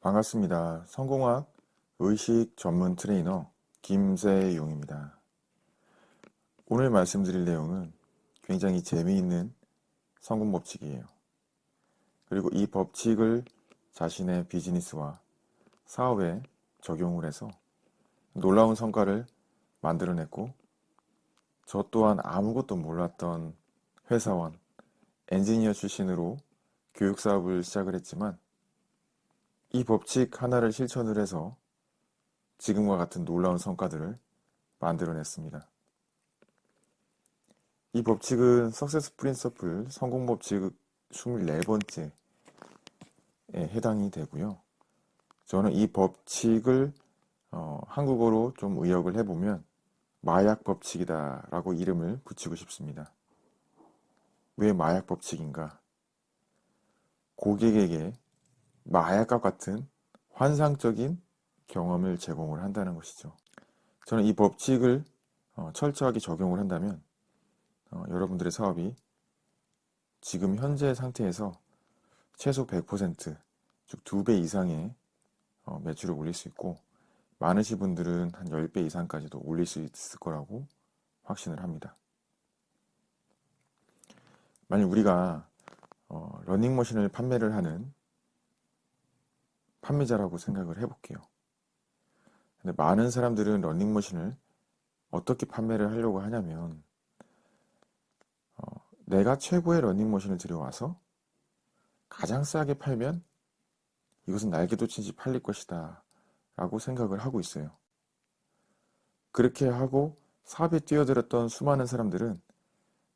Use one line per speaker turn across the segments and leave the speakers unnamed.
반갑습니다. 성공학 의식 전문 트레이너 김세용입니다. 오늘 말씀드릴 내용은 굉장히 재미있는 성공 법칙이에요. 그리고 이 법칙을 자신의 비즈니스와 사업에 적용을 해서 놀라운 성과를 만들어냈고 저 또한 아무것도 몰랐던 회사원, 엔지니어 출신으로 교육사업을 시작을 했지만 이 법칙 하나를 실천을 해서 지금과 같은 놀라운 성과들을 만들어냈습니다. 이 법칙은 석세스 프린서플 성공 법칙 24번째에 해당이 되고요. 저는 이 법칙을 어, 한국어로 좀 의역을 해보면 마약 법칙이다 라고 이름을 붙이고 싶습니다. 왜 마약 법칙인가? 고객에게 마약과 같은 환상적인 경험을 제공을 한다는 것이죠. 저는 이 법칙을 어, 철저하게 적용을 한다면 어, 여러분들의 사업이 지금 현재 상태에서 최소 100%, 즉 2배 이상의 어, 매출을 올릴 수 있고 많으신 분들은 한 10배 이상까지도 올릴 수 있을 거라고 확신을 합니다. 만약 우리가 러닝머신을 판매를 하는 판매자라고 생각을 해볼게요. 근데 많은 사람들은 러닝머신을 어떻게 판매를 하려고 하냐면 어, 내가 최고의 러닝머신을 들여와서 가장 싸게 팔면 이것은 날개도 친지 팔릴 것이다 라고 생각을 하고 있어요. 그렇게 하고 사업에 뛰어들었던 수많은 사람들은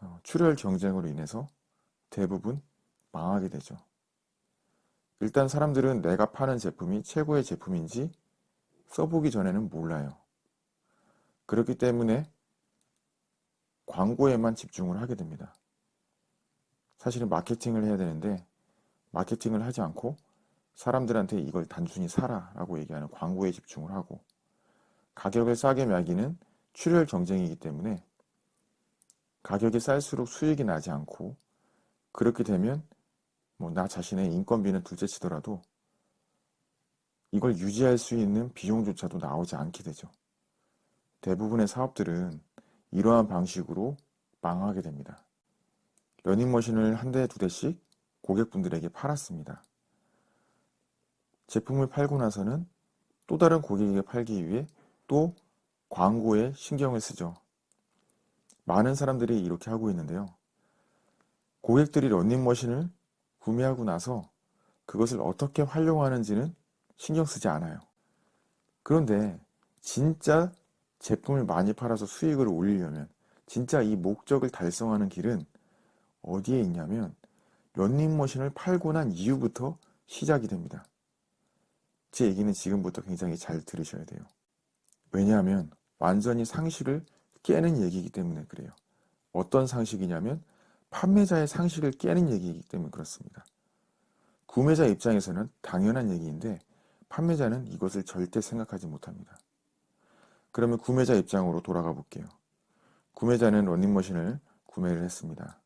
어, 출혈 경쟁으로 인해서 대부분 망하게 되죠. 일단 사람들은 내가 파는 제품이 최고의 제품인지 써보기 전에는 몰라요. 그렇기 때문에 광고에만 집중을 하게 됩니다. 사실은 마케팅을 해야 되는데 마케팅을 하지 않고 사람들한테 이걸 단순히 사라 라고 얘기하는 광고에 집중을 하고 가격을 싸게 매기는 출혈 경쟁이기 때문에 가격이 쌀수록 수익이 나지 않고 그렇게 되면 뭐 나 자신의 인건비는 둘째치더라도 이걸 유지할 수 있는 비용조차도 나오지 않게 되죠. 대부분의 사업들은 이러한 방식으로 망하게 됩니다. 러닝머신을 한 대, 두 대씩 고객분들에게 팔았습니다. 제품을 팔고 나서는 또 다른 고객에게 팔기 위해 또 광고에 신경을 쓰죠. 많은 사람들이 이렇게 하고 있는데요. 고객들이 러닝머신을 구매하고 나서 그것을 어떻게 활용하는지는 신경 쓰지 않아요. 그런데 진짜 제품을 많이 팔아서 수익을 올리려면 진짜 이 목적을 달성하는 길은 어디에 있냐면 런닝머신을 팔고 난 이후부터 시작이 됩니다. 제 얘기는 지금부터 굉장히 잘 들으셔야 돼요. 왜냐하면 완전히 상식을 깨는 얘기이기 때문에 그래요. 어떤 상식이냐면 판매자의 상식을 깨는 얘기이기 때문에 그렇습니다. 구매자 입장에서는 당연한 얘기인데 판매자는 이것을 절대 생각하지 못합니다. 그러면 구매자 입장으로 돌아가 볼게요. 구매자는 러닝머신을 구매를 했습니다.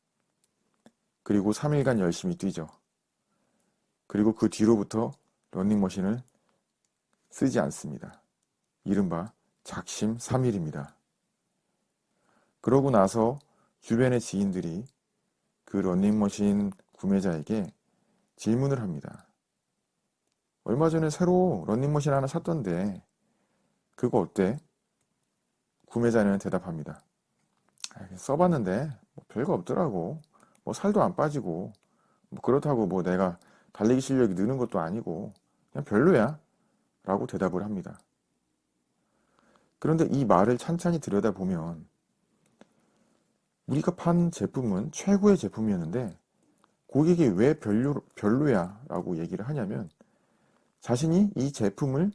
그리고 3일간 열심히 뛰죠. 그리고 그 뒤로부터 러닝머신을 쓰지 않습니다. 이른바 작심 3일입니다. 그러고 나서 주변의 지인들이 그 러닝머신 구매자에게 질문을 합니다. 얼마 전에 새로 러닝머신 하나 샀던데 그거 어때? 구매자는 대답합니다. 써봤는데 뭐 별거 없더라고. 뭐 살도 안 빠지고 뭐 그렇다고 뭐 내가 달리기 실력이 느는 것도 아니고 그냥 별로야 라고 대답을 합니다. 그런데 이 말을 찬찬히 들여다보면 우리가 판 제품은 최고의 제품이었는데 고객이 왜 별로, 별로야 라고 얘기를 하냐면 자신이 이 제품을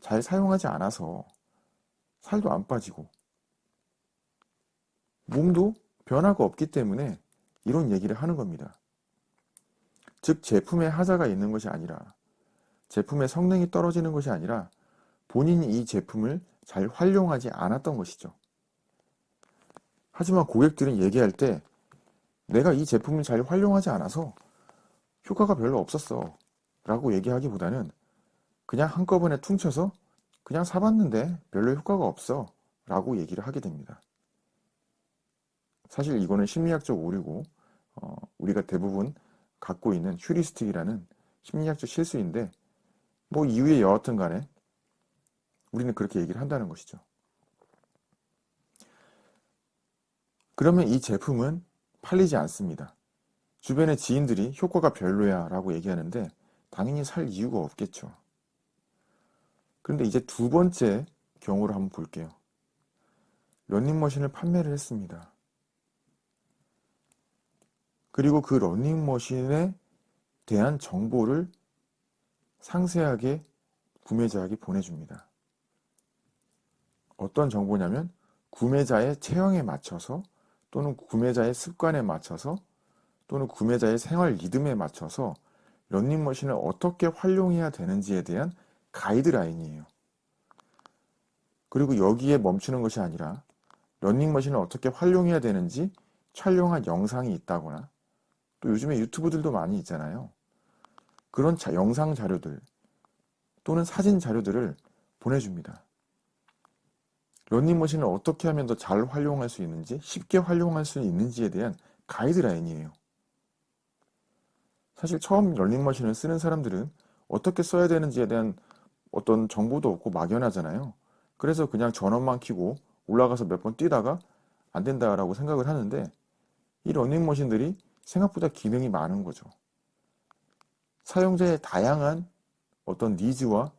잘 사용하지 않아서 살도 안 빠지고 몸도 변화가 없기 때문에 이런 얘기를 하는 겁니다. 즉 제품에 하자가 있는 것이 아니라 제품의 성능이 떨어지는 것이 아니라 본인이 이 제품을 잘 활용하지 않았던 것이죠. 하지만 고객들은 얘기할 때 내가 이 제품을 잘 활용하지 않아서 효과가 별로 없었어 라고 얘기하기보다는 그냥 한꺼번에 퉁쳐서 그냥 사봤는데 별로 효과가 없어 라고 얘기를 하게 됩니다. 사실 이거는 심리학적 오류고 어, 우리가 대부분 갖고 있는 휴리스틱이라는 심리학적 실수인데 뭐 이유에 여하튼 간에 우리는 그렇게 얘기를 한다는 것이죠. 그러면 이 제품은 팔리지 않습니다. 주변의 지인들이 효과가 별로야 라고 얘기하는데 당연히 살 이유가 없겠죠. 그런데 이제 두 번째 경우를 한번 볼게요. 런닝머신을 판매를 했습니다. 그리고 그 러닝머신에 대한 정보를 상세하게 구매자에게 보내줍니다. 어떤 정보냐면 구매자의 체형에 맞춰서 또는 구매자의 습관에 맞춰서 또는 구매자의 생활 리듬에 맞춰서 런닝머신을 어떻게 활용해야 되는지에 대한 가이드라인이에요. 그리고 여기에 멈추는 것이 아니라 런닝머신을 어떻게 활용해야 되는지 촬영한 영상이 있다거나 또 요즘에 유튜브들도 많이 있잖아요. 그런 자, 영상 자료들 또는 사진 자료들을 보내줍니다. 런닝머신을 어떻게 하면 더 잘 활용할 수 있는지 쉽게 활용할 수 있는지에 대한 가이드라인이에요. 사실 처음 런닝머신을 쓰는 사람들은 어떻게 써야 되는지에 대한 어떤 정보도 없고 막연하잖아요. 그래서 그냥 전원만 켜고 올라가서 몇 번 뛰다가 안 된다라고 생각을 하는데 이 러닝머신들이 생각보다 기능이 많은 거죠. 사용자의 다양한 어떤 니즈와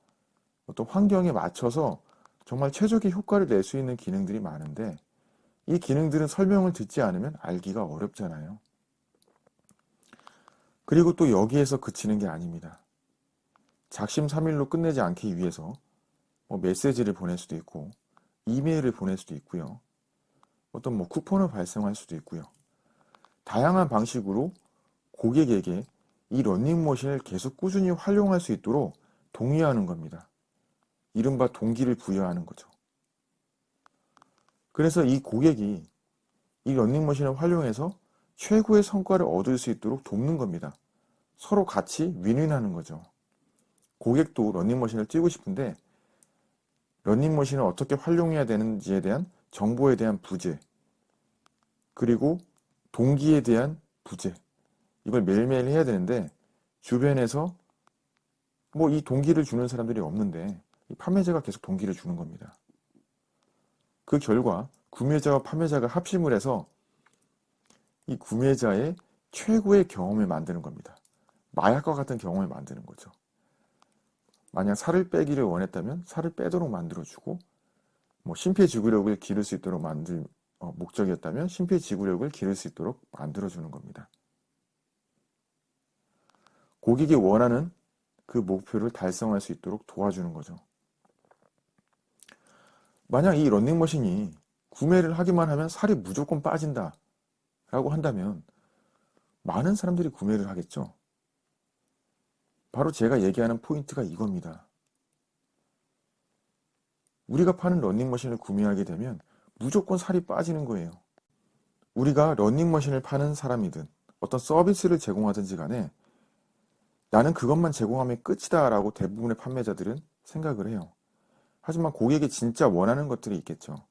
어떤 환경에 맞춰서 정말 최적의 효과를 낼 수 있는 기능들이 많은데 이 기능들은 설명을 듣지 않으면 알기가 어렵잖아요. 그리고 또 여기에서 그치는 게 아닙니다. 작심삼일로 끝내지 않기 위해서 뭐 메시지를 보낼 수도 있고 이메일을 보낼 수도 있고요. 어떤 뭐 쿠폰을 발송할 수도 있고요. 다양한 방식으로 고객에게 이 러닝머신을 계속 꾸준히 활용할 수 있도록 동의하는 겁니다. 이른바 동기를 부여하는 거죠. 그래서 이 고객이 이 러닝머신을 활용해서 최고의 성과를 얻을 수 있도록 돕는 겁니다. 서로 같이 윈윈하는 거죠. 고객도 러닝머신을 뛰고 싶은데 러닝머신을 어떻게 활용해야 되는지에 대한 정보에 대한 부재 그리고 동기에 대한 부재 이걸 매일매일 해야 되는데 주변에서 뭐 이 동기를 주는 사람들이 없는데 판매자가 계속 동기를 주는 겁니다. 그 결과 구매자와 판매자가 합심을 해서 이 구매자의 최고의 경험을 만드는 겁니다. 마약과 같은 경험을 만드는 거죠. 만약 살을 빼기를 원했다면 살을 빼도록 만들어주고 뭐 심폐지구력을 기를 수 있도록 만들 어, 목적이었다면 심폐지구력을 기를 수 있도록 만들어주는 겁니다. 고객이 원하는 그 목표를 달성할 수 있도록 도와주는 거죠. 만약 이 런닝머신이 구매를 하기만 하면 살이 무조건 빠진다 라고 한다면 많은 사람들이 구매를 하겠죠. 바로 제가 얘기하는 포인트가 이겁니다. 우리가 파는 런닝머신을 구매하게 되면 무조건 살이 빠지는 거예요. 우리가 런닝머신을 파는 사람이든 어떤 서비스를 제공하든지 간에 나는 그것만 제공하면 끝이다 라고 대부분의 판매자들은 생각을 해요. 하지만 고객이 진짜 원하는 것들이 있겠죠.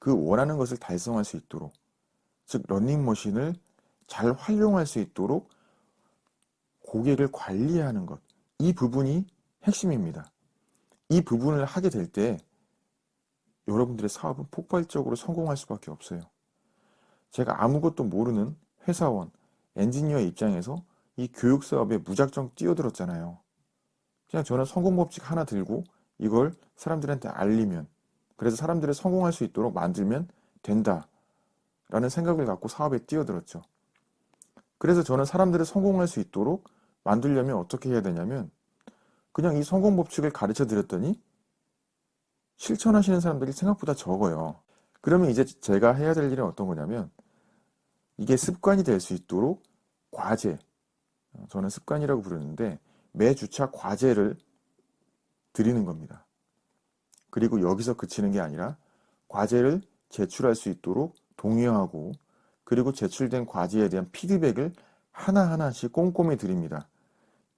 그 원하는 것을 달성할 수 있도록 즉 런닝머신을 잘 활용할 수 있도록 고객을 관리하는 것. 이 부분이 핵심입니다. 이 부분을 하게 될 때 여러분들의 사업은 폭발적으로 성공할 수밖에 없어요. 제가 아무것도 모르는 회사원, 엔지니어 입장에서 이 교육 사업에 무작정 뛰어들었잖아요. 그냥 저는 성공 법칙 하나 들고 이걸 사람들한테 알리면 그래서 사람들이 성공할 수 있도록 만들면 된다 라는 생각을 갖고 사업에 뛰어들었죠. 그래서 저는 사람들이 성공할 수 있도록 만들려면 어떻게 해야 되냐면 그냥 이 성공 법칙을 가르쳐 드렸더니 실천하시는 사람들이 생각보다 적어요. 그러면 이제 제가 해야 될 일은 어떤 거냐면 이게 습관이 될 수 있도록 과제, 저는 습관이라고 부르는데 매 주차 과제를 드리는 겁니다. 그리고 여기서 그치는 게 아니라 과제를 제출할 수 있도록 동의하고 그리고 제출된 과제에 대한 피드백을 하나하나씩 꼼꼼히 드립니다.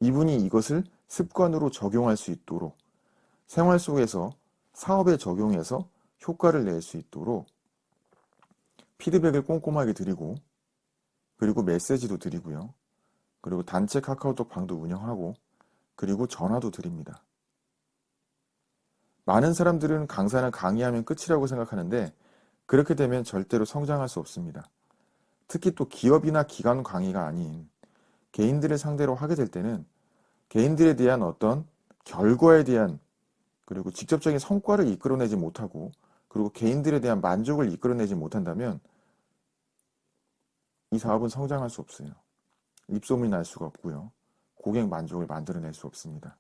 이분이 이것을 습관으로 적용할 수 있도록 생활 속에서 사업에 적용해서 효과를 낼 수 있도록 피드백을 꼼꼼하게 드리고 그리고 메시지도 드리고요. 그리고 단체 카카오톡 방도 운영하고 그리고 전화도 드립니다. 많은 사람들은 강사는 강의하면 끝이라고 생각하는데 그렇게 되면 절대로 성장할 수 없습니다. 특히 또 기업이나 기관 강의가 아닌 개인들을 상대로 하게 될 때는 개인들에 대한 어떤 결과에 대한 그리고 직접적인 성과를 이끌어내지 못하고 그리고 개인들에 대한 만족을 이끌어내지 못한다면 이 사업은 성장할 수 없어요. 입소문이 날 수가 없고요. 고객 만족을 만들어낼 수 없습니다.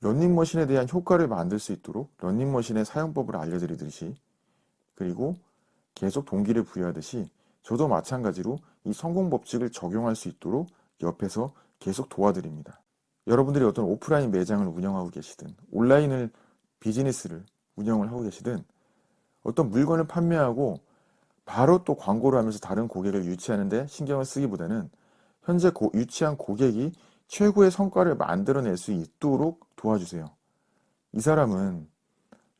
런닝머신에 대한 효과를 만들 수 있도록 런닝머신의 사용법을 알려드리듯이 그리고 계속 동기를 부여하듯이 저도 마찬가지로 이 성공 법칙을 적용할 수 있도록 옆에서 계속 도와드립니다. 여러분들이 어떤 오프라인 매장을 운영하고 계시든 온라인을 비즈니스를 운영을 하고 계시든 어떤 물건을 판매하고 바로 또 광고를 하면서 다른 고객을 유치하는데 신경을 쓰기보다는 현재 고, 유치한 고객이 최고의 성과를 만들어낼 수 있도록 도와주세요. 이 사람은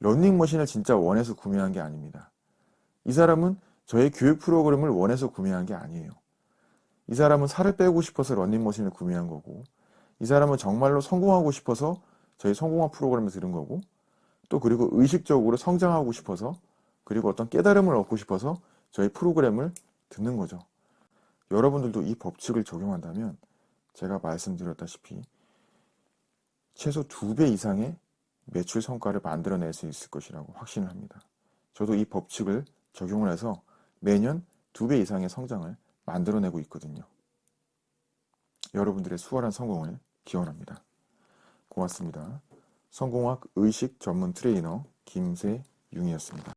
런닝머신을 진짜 원해서 구매한 게 아닙니다. 이 사람은 저의 교육 프로그램을 원해서 구매한 게 아니에요. 이 사람은 살을 빼고 싶어서 런닝머신을 구매한 거고 이 사람은 정말로 성공하고 싶어서 저희 성공학 프로그램을 들은 거고 또 그리고 의식적으로 성장하고 싶어서 그리고 어떤 깨달음을 얻고 싶어서 저희 프로그램을 듣는 거죠. 여러분들도 이 법칙을 적용한다면 제가 말씀드렸다시피 최소 두 배 이상의 매출 성과를 만들어낼 수 있을 것이라고 확신을 합니다. 저도 이 법칙을 적용을 해서 매년 두 배 이상의 성장을 만들어내고 있거든요. 여러분들의 수월한 성공을 기원합니다. 고맙습니다. 성공학 의식 전문 트레이너 김세윤이었습니다.